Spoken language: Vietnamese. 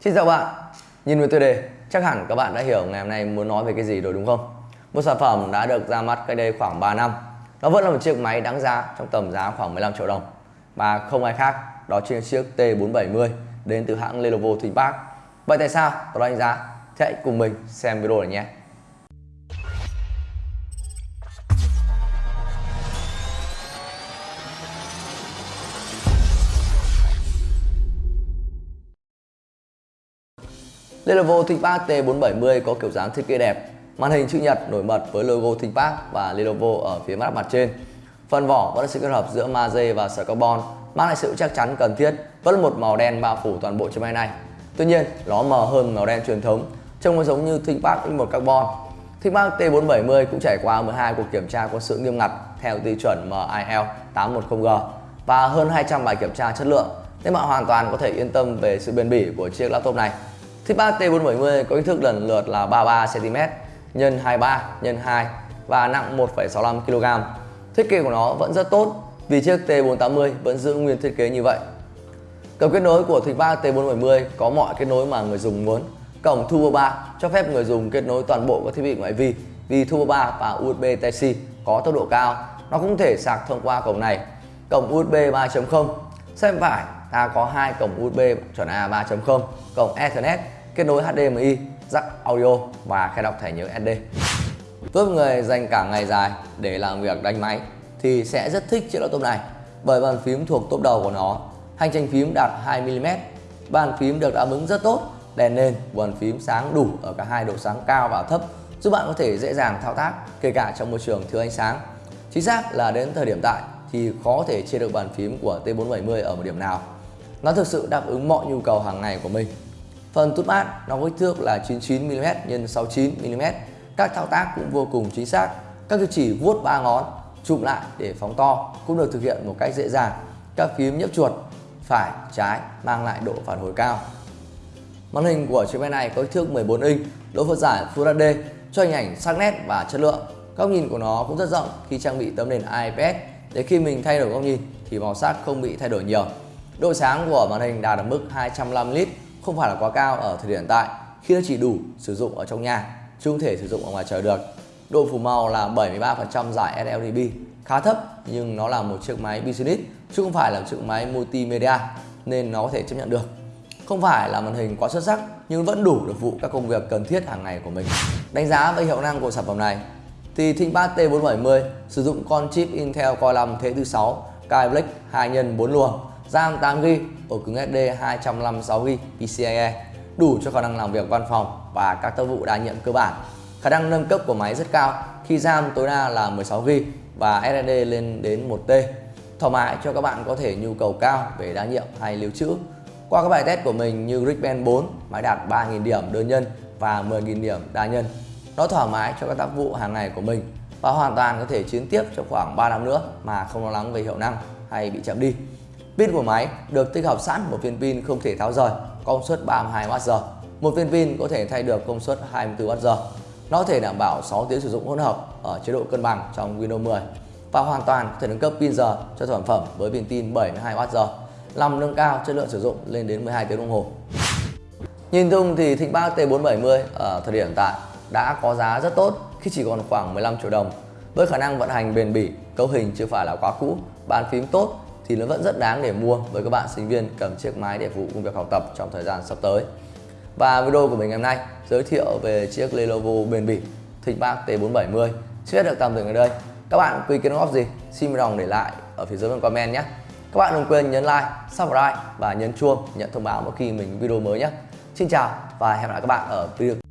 Xin chào bạn, nhìn với tiêu đề chắc hẳn các bạn đã hiểu ngày hôm nay muốn nói về cái gì rồi đúng không? Một sản phẩm đã được ra mắt cách đây khoảng 3 năm Nó vẫn là một chiếc máy đáng giá trong tầm giá khoảng 15 triệu đồng Và không ai khác, đó chính là chiếc T470 đến từ hãng Lenovo ThinkPad Vậy tại sao tôi đánh giá? Thì hãy cùng mình xem video này nhé Lenovo ThinkPad T470 có kiểu dáng thiết kế đẹp, màn hình chữ nhật nổi bật với logo ThinkPad và Lenovo ở phía mặt mặt trên. Phần vỏ vẫn là sự kết hợp giữa magie và sợi carbon, mang lại sự chắc chắn cần thiết, vẫn là một màu đen bao phủ toàn bộ chiếc máy này. Tuy nhiên, nó mờ hơn màu đen truyền thống, trông nó giống như ThinkPad X1 Carbon. ThinkPad T470 cũng trải qua 12 cuộc kiểm tra có sự nghiêm ngặt theo tiêu chuẩn MIL 810G và hơn 200 bài kiểm tra chất lượng, nên bạn hoàn toàn có thể yên tâm về sự bền bỉ của chiếc laptop này. ThinkPad T470 có kích thước lần lượt là 33cm x 23 x 2 và nặng 1,65 kg. Thiết kế của nó vẫn rất tốt vì chiếc T480 vẫn giữ nguyên thiết kế như vậy. Cổng kết nối của ThinkPad T470 có mọi kết nối mà người dùng muốn. Cổng Turbo 3 cho phép người dùng kết nối toàn bộ các thiết bị ngoại vi vì Turbo 3 và USB Type-C có tốc độ cao. Nó cũng thể sạc thông qua cổng này. Cổng USB 3.0 xem phải ta có hai cổng USB chuẩn A 3.0, cổng Ethernet kết nối HDMI, jack audio và khe đọc thẻ nhớ SD. Với người dành cả ngày dài để làm việc đánh máy thì sẽ rất thích chiếc laptop này bởi bàn phím thuộc top đầu của nó. Hành trình phím đạt 2mm, bàn phím được đáp ứng rất tốt, đèn nền, bàn phím sáng đủ ở cả hai độ sáng cao và thấp giúp bạn có thể dễ dàng thao tác kể cả trong môi trường thiếu ánh sáng. Chính xác là đến thời điểm tại thì khó thể chia được bàn phím của T470 ở một điểm nào. Nó thực sự đáp ứng mọi nhu cầu hàng ngày của mình Phần tút mát nó có kích thước là 99mm x 69mm. Các thao tác cũng vô cùng chính xác. Các tiêu chỉ vuốt ba ngón, chụm lại để phóng to cũng được thực hiện một cách dễ dàng. Các phím nhấp chuột phải, trái mang lại độ phản hồi cao. Màn hình của chiếc máy này có kích thước 14 inch, độ phân giải Full HD cho hình ảnh sắc nét và chất lượng. Góc nhìn của nó cũng rất rộng khi trang bị tấm nền IPS để khi mình thay đổi góc nhìn thì màu sắc không bị thay đổi nhiều. Độ sáng của màn hình đạt ở mức 205 lít không phải là quá cao ở thời điểm hiện tại. Khi nó chỉ đủ sử dụng ở trong nhà, chứ không thể sử dụng ở ngoài trời được. Độ phủ màu là 73% giải sRGB khá thấp, nhưng nó là một chiếc máy business, chứ không phải là một chiếc máy multimedia, nên nó có thể chấp nhận được. Không phải là màn hình quá xuất sắc, nhưng vẫn đủ để vụ các công việc cần thiết hàng ngày của mình. Đánh giá về hiệu năng của sản phẩm này, thì ThinkPad T470 sử dụng con chip Intel Core 5 thế thứ 6 Skylake 2 x 4 luồng. RAM 8GB, ổ cứng SD 256GB PCIe, đủ cho khả năng làm việc văn phòng và các tác vụ đa nhiệm cơ bản. Khả năng nâng cấp của máy rất cao khi RAM tối đa là 16GB và SSD lên đến 1T. Thoải mái cho các bạn có thể nhu cầu cao về đa nhiệm hay lưu trữ. Qua các bài test của mình như Geekbench 4, máy đạt 3.000 điểm đơn nhân và 10.000 điểm đa nhân. Nó thoải mái cho các tác vụ hàng ngày của mình và hoàn toàn có thể chiến tiếp trong khoảng 3 năm nữa mà không lo lắng về hiệu năng hay bị chậm đi. Pin của máy được tích hợp sẵn một viên pin không thể tháo rời, công suất 32Wh. Một viên pin có thể thay được công suất 24Wh. Nó có thể đảm bảo 6 tiếng sử dụng hỗn hợp ở chế độ cân bằng trong Windows 10 và hoàn toàn có thể nâng cấp pin giờ cho sản phẩm với pin tin 72Wh, làm nâng cao chất lượng sử dụng lên đến 12 tiếng đồng hồ. Nhìn chung thì ThinkPad T470 ở thời điểm hiện tại đã có giá rất tốt khi chỉ còn khoảng 15 triệu đồng. Với khả năng vận hành bền bỉ, cấu hình chưa phải là quá cũ, bàn phím tốt thì nó vẫn rất đáng để mua với các bạn sinh viên cầm chiếc máy để phục vụ công việc học tập trong thời gian sắp tới. Và video của mình ngày hôm nay giới thiệu về chiếc Lenovo bền bỉ ThinkPad T470 chưa được tạm dừng ở đây. Các bạn có ý kiến góp gì? Xin lòng để lại ở phía dưới phần comment nhé. Các bạn đừng quên nhấn like, subscribe và nhấn chuông nhận thông báo mỗi khi mình video mới nhé. Xin chào và hẹn gặp lại các bạn ở video